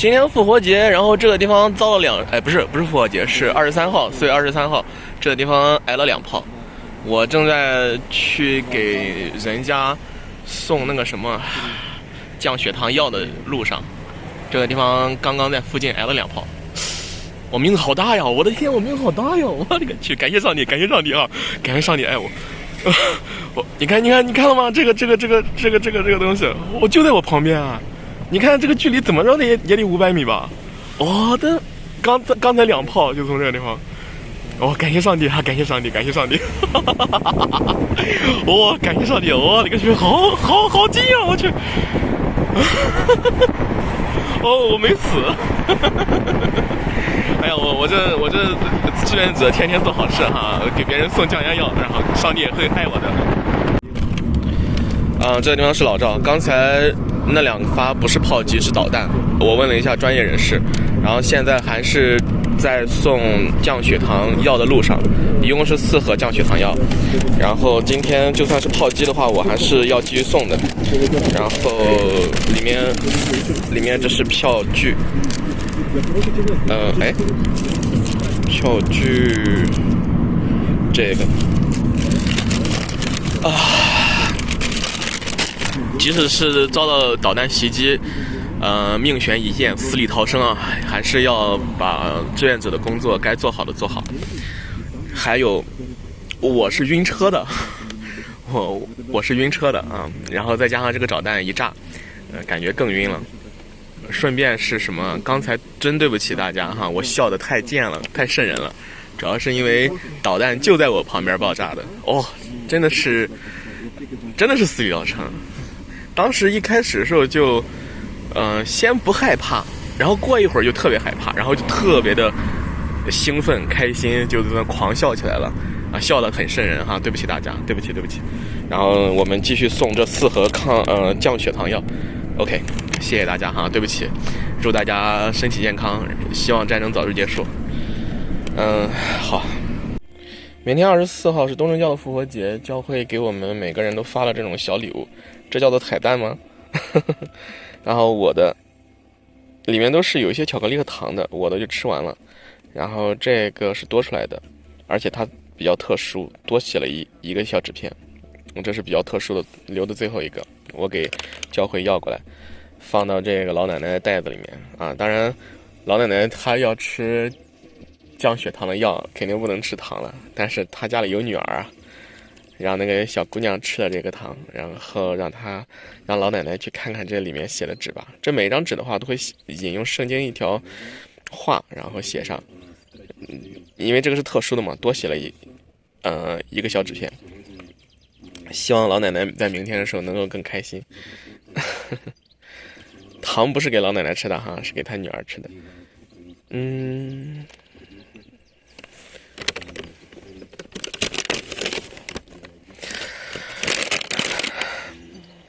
今天复活节，然后这个地方遭了两，哎，不是不是复活节，是二十三号，四月二十三号，这个地方挨了两炮。我正在去给人家送那个什么降血糖药的路上，这个地方刚刚在附近挨了两炮。我命好大呀！我的天，我命好大呀！我的个去！感谢上帝，感谢上帝啊！感谢上帝爱我。我，你看，你看，你看了吗？这个，这个，这个，这个，这个，这个东西，我就在我旁边啊！你看这个距离怎么着也也得五百米吧？我的，刚才刚才两炮就从这个地方。哦，感谢上帝啊！感谢上帝，感谢上帝！哇，感谢上帝！我的个去，好好好近啊！我去！哦，我没死！哎呀，我我这我这志愿者天天做好事哈，给别人送降压药，然后上帝也会爱我的。啊，这个地方是老赵，刚才那两发不是炮击，是导弹。我问了一下专业人士，然后现在还是在送降血糖药的路上，一共是四盒降血糖药。然后今天就算是炮击的话，我还是要继续送的。然后里面里面这是票据。呃，哎，票据这个啊，即使是遭到导弹袭击，呃，命悬一线，死里逃生啊，还是要把志愿者的工作该做好的做好。还有，我是晕车的，我我是晕车的啊，然后再加上这个导弹一炸，呃，感觉更晕了。顺便是什么？刚才真对不起大家哈，我笑的太贱了，太瘆人了。主要是因为导弹就在我旁边爆炸的哦，真的是，真的是死里逃生。当时一开始的时候就，嗯，先不害怕，然后过一会儿就特别害怕，然后就特别的兴奋、开心，就在那狂笑起来了啊，笑得很瘆人哈。对不起大家，对不起，对不起。然后我们继续送这四盒抗呃降血糖药，OK。谢谢大家哈，对不起，祝大家身体健康，希望战争早日结束。嗯，好。明天二十四号是东正教的复活节，教会给我们每个人都发了这种小礼物，这叫做彩蛋吗？然后我的里面都是有一些巧克力和糖的，我的就吃完了。然后这个是多出来的，而且它比较特殊，多写了一一个小纸片。我这是比较特殊的，留的最后一个，我给教会要过来。放到这个老奶奶的袋子里面啊！当然，老奶奶她要吃降血糖的药，肯定不能吃糖了。但是她家里有女儿啊，让那个小姑娘吃了这个糖，然后让她让老奶奶去看看这里面写的纸吧。这每一张纸的话都会引用圣经一条话，然后写上。因为这个是特殊的嘛，多写了一呃一个小纸片。希望老奶奶在明天的时候能够更开心。糖不是给老奶奶吃的哈，是给她女儿吃的。嗯。